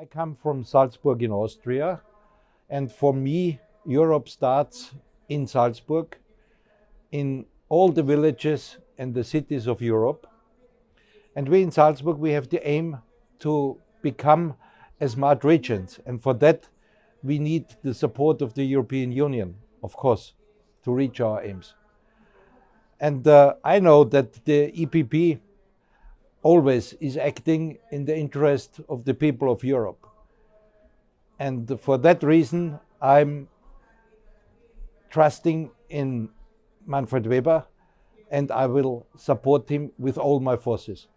I come from Salzburg in Austria, and for me, Europe starts in Salzburg, in all the villages and the cities of Europe. And we in Salzburg, we have the aim to become a smart regions. And for that, we need the support of the European Union, of course, to reach our aims. And uh, I know that the EPP always is acting in the interest of the people of Europe. And for that reason, I'm trusting in Manfred Weber and I will support him with all my forces.